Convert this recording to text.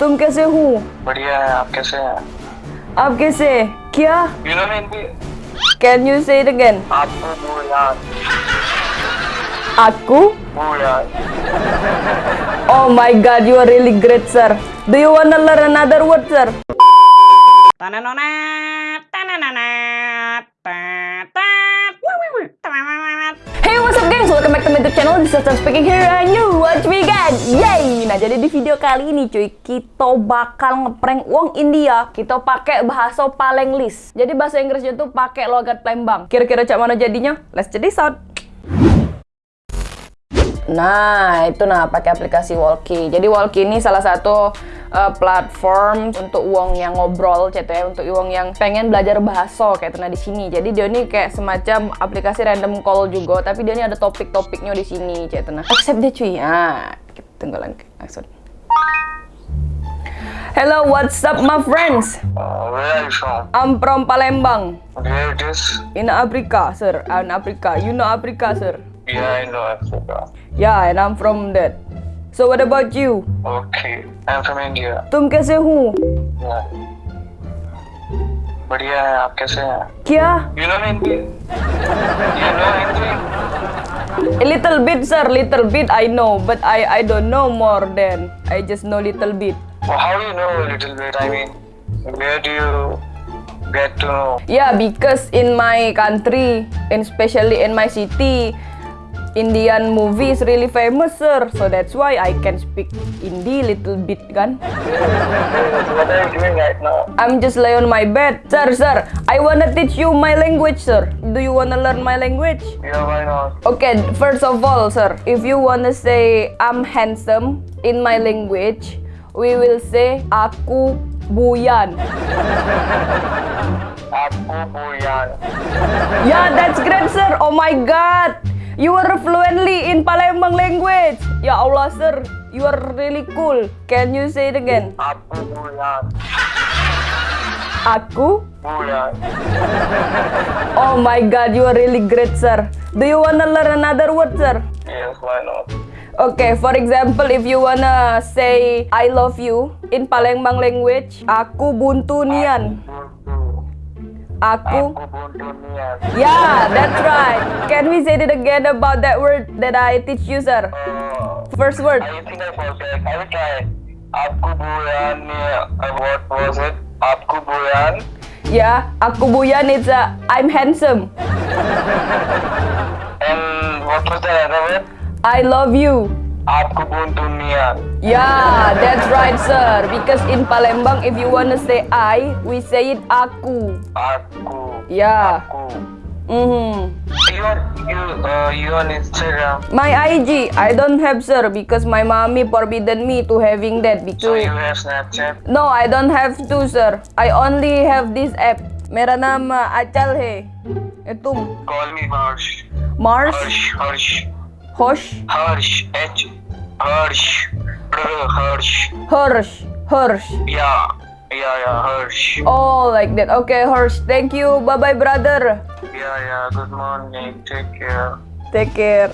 तुम कैसे हो? बढ़िया है आप कैसे हैं? आप कैसे? क्या? Can you say it again आपको वो यार आपको? वो यार ओह my god you are learn great sir do you na na na, ta na na na, ta. Welcome back to my channel. This is speaking here, and you watch me again. Yay! Nah, jadi di video kali ini, cuy, kita bakal ngeprank uang India. Kita pakai bahasa Palenglis. Jadi bahasa Inggrisnya tuh pakai logat Palembang. Kira-kira cak mana jadinya? Let's check this. Nah, itu nah pakai aplikasi Walkie. Jadi Walkie ini salah satu uh, platform untuk uang yang ngobrol, gitu ya, untuk uang yang pengen belajar bahasa kayak nah di sini. Jadi dia ini kayak semacam aplikasi random call juga, tapi dia ini ada topik-topiknya di sini, gitu nah. Accept deh cuy. Nah, kita tunggu lagi. Langsung. Hello, what's up my friends? Uh, where are you from? I'm from Palembang. Where it is? In Africa, sir. In Africa. You know Africa, sir? Yeah, I know Africa. Yeah, and I'm from that. So what about you? Okay, I am from India. तुम कैसे हो Yeah. बढ़िया है आप कैसे हैं क्या you know Hindi you know Hindi A little bit, sir. Little bit I know, but I I don't know more than I just know little bit. well, how do you know a little bit I mean where do you get to know Yeah, because in my country, and especially in my city, Indian movie is really famous, sir. So that's why I can speak Hindi little bit, kan? What are you doing right now? I'm just lay on my bed. Sir, sir, I wanna teach you my language, sir. Do you wanna learn my language? Yeah, why not? Okay, first of all, sir, if you wanna say I'm handsome in my language, we will say aku buyan. aku buyan. Yeah, that's great, sir. Oh my god. You are fluently in Palembang language. Ya Allah, sir. You are really cool. Can you say it again? Aku bulan. Aku? Bulan. Oh my god, you are really great, sir. Do you wanna learn another word, sir? Yes, why not? Okay, for example, if you wanna say I love you in Palembang language, aku buntu nian. Aku. Aku. Yeah, that's right. Can we say it again about that word that I teach you, sir? Oh. First word. What was it? Aku buyan. Yeah, aku buyan. It's a I'm handsome. and what was the other word? I love you. आपको बुंटू नियान Yeah, that's right, sir. Because in Palembang, if you wanna say I, we say it aku. आपको Yeah. आपको Mm-hmm. you on you uh, you on Instagram My IG, I don't have, sir, because my mommy forbidden me to having that. so Because you have Snapchat no, I don't have to, sir. I only have this app. मेरा नाम uh, अचल है ए, तुम call me Harsh Mars Harsh Harsh Hosh. Harsh. H. Harsh. R. Harsh. Harsh. Harsh. Yeah. Yeah, yeah, Harsh. Oh, like that. Okay, Harsh. Thank you. Bye-bye, brother. Yeah, yeah. Good morning. Take care. Take care.